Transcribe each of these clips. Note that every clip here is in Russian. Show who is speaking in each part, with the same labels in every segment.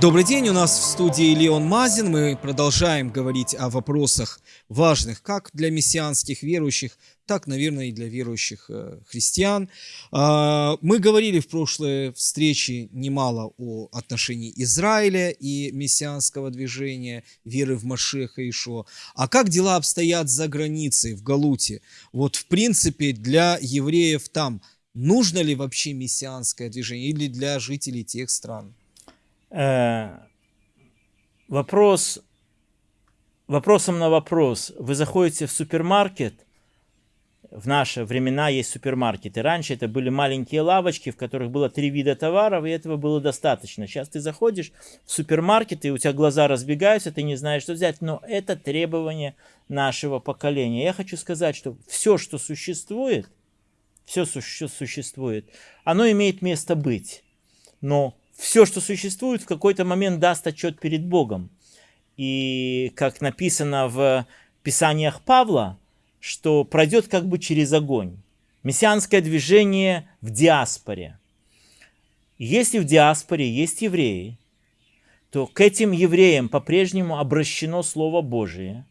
Speaker 1: Добрый день, у нас в студии Леон Мазин. Мы продолжаем говорить о вопросах важных как для мессианских верующих, так, наверное, и для верующих э, христиан. А, мы говорили в прошлой встрече немало о отношении Израиля и мессианского движения, веры в Машеха Ишо. А как дела обстоят за границей, в Галуте? Вот, в принципе, для евреев там нужно ли вообще мессианское движение или для жителей тех стран?
Speaker 2: Э, вопрос, вопросом на вопрос. Вы заходите в супермаркет, в наши времена есть супермаркеты. Раньше это были маленькие лавочки, в которых было три вида товаров, и этого было достаточно. Сейчас ты заходишь в супермаркет, и у тебя глаза разбегаются, ты не знаешь, что взять. Но это требование нашего поколения. Я хочу сказать, что все, что существует, все, существует, оно имеет место быть. Но все, что существует, в какой-то момент даст отчет перед Богом. И как написано в Писаниях Павла, что пройдет как бы через огонь. Мессианское движение в диаспоре. Если в диаспоре есть евреи, то к этим евреям по-прежнему обращено Слово Божие.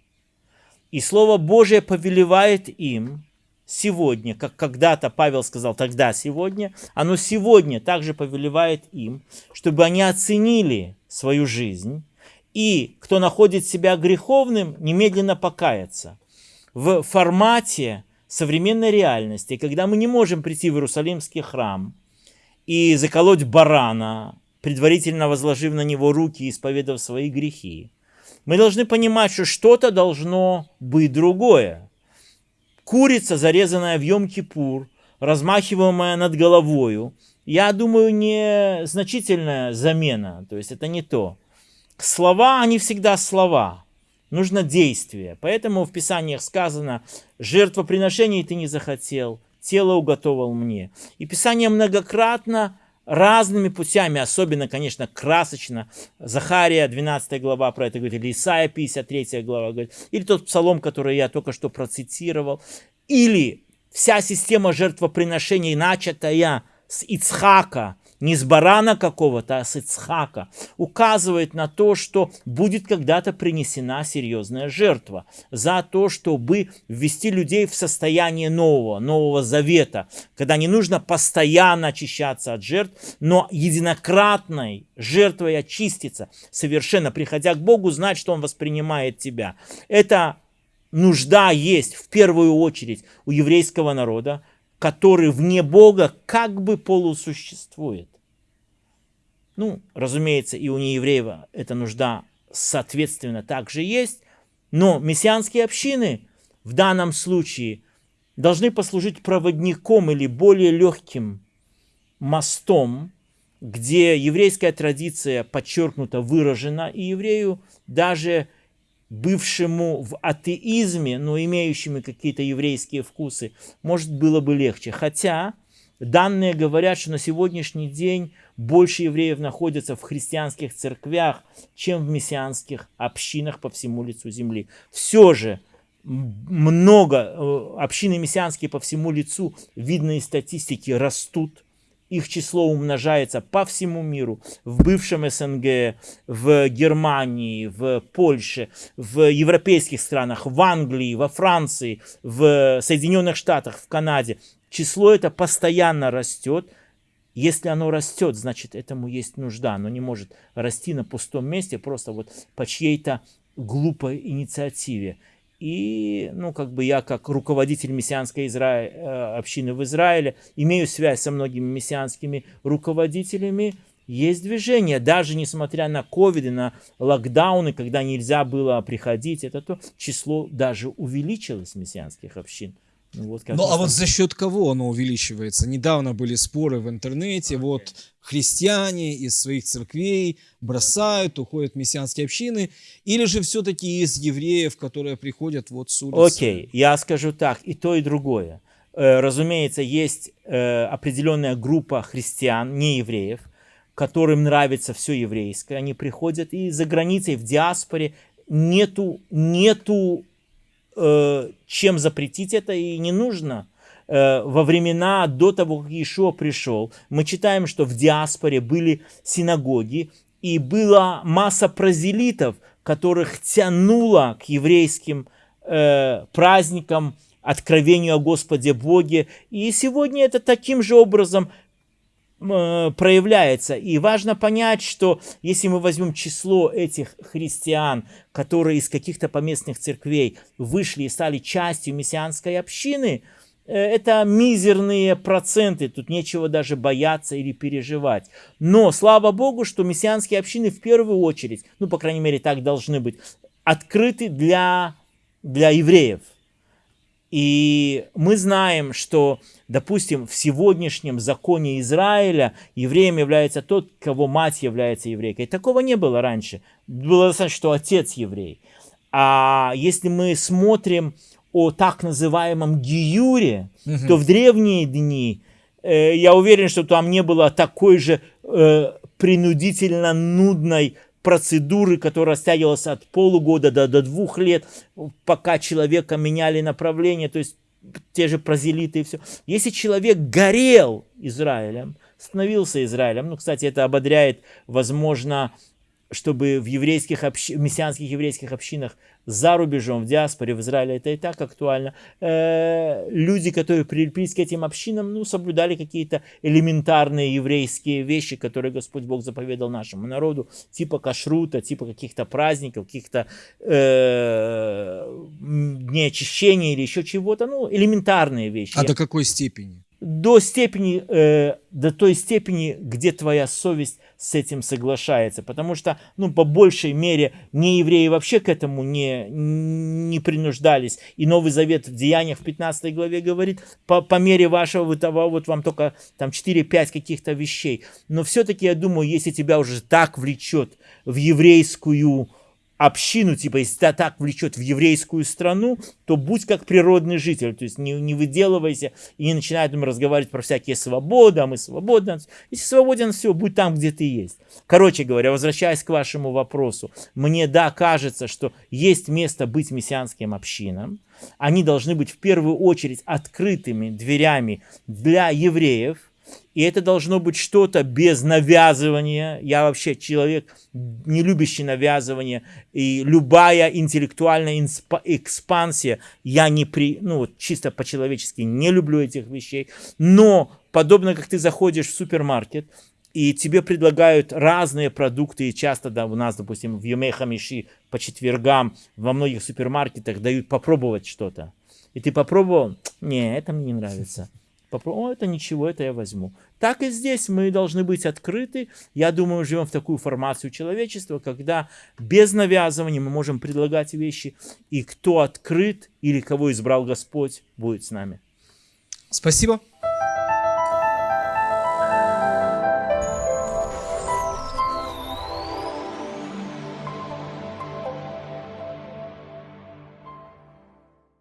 Speaker 2: И Слово Божие повелевает им сегодня, как когда-то Павел сказал тогда сегодня, оно сегодня также повелевает им, чтобы они оценили свою жизнь, и кто находит себя греховным, немедленно покаяться. В формате современной реальности, когда мы не можем прийти в Иерусалимский храм и заколоть барана, предварительно возложив на него руки и исповедав свои грехи, мы должны понимать, что что-то должно быть другое курица, зарезанная в Йом-Кипур, размахиваемая над головою, я думаю, не значительная замена, то есть это не то. Слова, они всегда слова, нужно действие. Поэтому в Писаниях сказано, жертвоприношение ты не захотел, тело уготовал мне. И Писание многократно разными путями, особенно, конечно, красочно. Захария, 12 глава про это говорит, или Исаия, 53 глава говорит, или тот псалом, который я только что процитировал, или вся система жертвоприношений, начатая с Ицхака, не с барана какого-то, а с Ицхака, указывает на то, что будет когда-то принесена серьезная жертва за то, чтобы ввести людей в состояние нового, нового завета, когда не нужно постоянно очищаться от жертв, но единократной жертвой очиститься, совершенно приходя к Богу, знать, что Он воспринимает тебя. Это нужда есть в первую очередь у еврейского народа, который вне Бога как бы полусуществует. Ну, разумеется, и у неевреев эта нужда соответственно также есть, но мессианские общины в данном случае должны послужить проводником или более легким мостом, где еврейская традиция подчеркнута, выражена, и еврею даже бывшему в атеизме, но имеющими какие-то еврейские вкусы, может, было бы легче. Хотя данные говорят, что на сегодняшний день больше евреев находятся в христианских церквях, чем в мессианских общинах по всему лицу земли. Все же много э, общины мессианские по всему лицу, видно из статистики, растут их число умножается по всему миру, в бывшем СНГ, в Германии, в Польше, в европейских странах, в Англии, во Франции, в Соединенных Штатах, в Канаде. Число это постоянно растет. Если оно растет, значит этому есть нужда. Оно не может расти на пустом месте просто вот по чьей-то глупой инициативе. И, ну, как бы я, как руководитель мессианской Изра... Э, общины в Израиле, имею связь со многими мессианскими руководителями. Есть движение, даже несмотря на ковид и на локдауны, когда нельзя было приходить, это то число даже увеличилось мессианских общин.
Speaker 1: Ну, вот ну а вот за счет кого оно увеличивается? Недавно были споры в интернете, okay. вот христиане из своих церквей бросают, уходят в мессианские общины, или же все-таки из евреев, которые приходят вот с улицы?
Speaker 2: Окей, okay. я скажу так, и то, и другое. Э, разумеется, есть э, определенная группа христиан, не евреев, которым нравится все еврейское, они приходят и за границей, в диаспоре, нету, нету чем запретить это и не нужно. Э, во времена до того, как Иешуа пришел, мы читаем, что в диаспоре были синагоги, и была масса прозелитов, которых тянуло к еврейским э, праздникам, откровению о Господе Боге. И сегодня это таким же образом э, проявляется. И важно понять, что если мы возьмем число этих христиан, которые из каких-то поместных церквей вышли и стали частью мессианской общины, э, это мизерные проценты, тут нечего даже бояться или переживать. Но слава Богу, что мессианские общины в первую очередь, ну, по крайней мере, так должны быть, открыты для, для евреев – и мы знаем, что, допустим, в сегодняшнем законе Израиля евреем является тот, кого мать является еврейкой. Такого не было раньше. Было достаточно, что отец еврей. А если мы смотрим о так называемом гиюре, угу. то в древние дни, э, я уверен, что там не было такой же э, принудительно нудной процедуры, которая растягивалась от полугода до, до двух лет, пока человека меняли направление, то есть те же прозелиты и все. Если человек горел Израилем, становился Израилем, ну, кстати, это ободряет, возможно, чтобы в еврейских общ... мессианских еврейских общинах за рубежом, в диаспоре, в Израиле, это и так актуально, э, люди, которые прилепились к этим общинам, ну, соблюдали какие-то элементарные еврейские вещи, которые Господь Бог заповедал нашему народу, типа кашрута, типа каких-то праздников, каких-то э, дней очищения или еще чего-то, ну, элементарные вещи.
Speaker 1: А до какой степени?
Speaker 2: До степени, э, до той степени, где твоя совесть с этим соглашается. Потому что, ну, по большей мере, не евреи вообще к этому не, не принуждались. И Новый Завет в Деяниях в 15 главе говорит, по, по мере вашего вы того, вот вам только там 4-5 каких-то вещей. Но все-таки, я думаю, если тебя уже так влечет в еврейскую общину, типа, если тебя так влечет в еврейскую страну, то будь как природный житель, то есть не, не выделывайся и не начинай там разговаривать про всякие свободы, а мы свободны. Если свободен, все, будь там, где ты есть. Короче говоря, возвращаясь к вашему вопросу, мне, да, кажется, что есть место быть мессианским общинам, они должны быть в первую очередь открытыми дверями для евреев, и это должно быть что-то без навязывания. Я вообще человек, не любящий навязывание. И любая интеллектуальная экспансия, я не при, ну вот чисто по-человечески не люблю этих вещей. Но подобно как ты заходишь в супермаркет, и тебе предлагают разные продукты, и часто да, у нас, допустим, в Юмехамиши по четвергам во многих супермаркетах дают попробовать что-то. И ты попробовал, не, это мне не нравится. Попробуй, это ничего, это я возьму. Так и здесь мы должны быть открыты. Я думаю, живем в такую формацию человечества, когда без навязывания мы можем предлагать вещи, и кто открыт или кого избрал Господь, будет с нами.
Speaker 1: Спасибо.